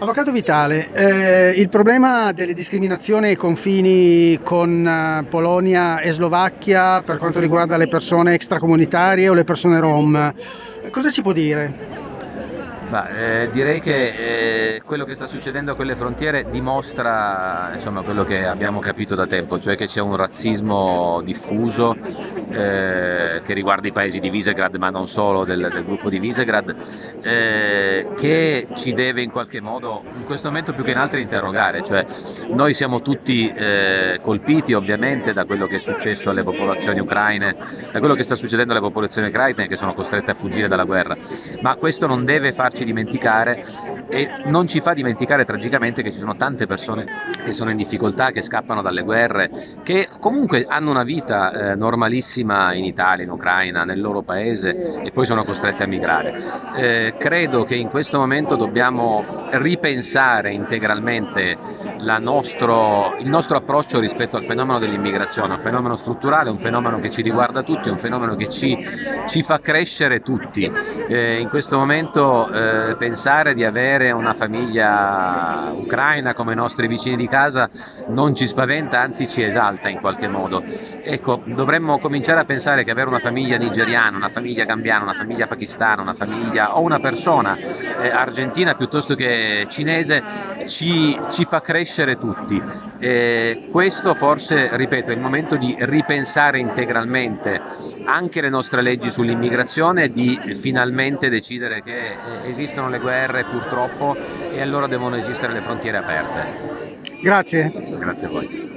Avvocato Vitale, eh, il problema delle discriminazioni ai confini con eh, Polonia e Slovacchia per quanto riguarda le persone extracomunitarie o le persone rom, cosa si può dire? Bah, eh, direi che eh, quello che sta succedendo a quelle frontiere dimostra insomma, quello che abbiamo capito da tempo, cioè che c'è un razzismo diffuso eh, che riguarda i paesi di Visegrad, ma non solo del, del gruppo di Visegrad, eh, che ci deve in qualche modo, in questo momento più che in altri, interrogare. Cioè, noi siamo tutti eh, colpiti ovviamente da quello che è successo alle popolazioni ucraine, da quello che sta succedendo alle popolazioni ucraine che sono costrette a fuggire dalla guerra, ma questo non deve farci dimenticare e non ci fa dimenticare tragicamente che ci sono tante persone che sono in difficoltà, che scappano dalle guerre, che comunque hanno una vita eh, normalissima in Italia, in Ucraina, nel loro paese e poi sono costrette a migrare. Eh, credo che in questo momento dobbiamo ripensare integralmente nostro, il nostro approccio rispetto al fenomeno dell'immigrazione, un fenomeno strutturale, un fenomeno che ci riguarda tutti, un fenomeno che ci, ci fa crescere tutti. Eh, in questo momento eh, pensare di avere una famiglia ucraina come i nostri vicini di casa non ci spaventa, anzi ci esalta in qualche modo. Ecco, dovremmo cominciare a pensare che avere una famiglia nigeriana, una famiglia gambiana, una famiglia pakistana, una famiglia o una persona eh, argentina piuttosto che cinese ci, ci fa crescere tutti. Eh, questo forse, ripeto, è il momento di ripensare integralmente anche le nostre leggi sull'immigrazione e di finalmente decidere che eh, esistono le guerre purtroppo e allora devono esistere le frontiere aperte. Grazie. Grazie a voi.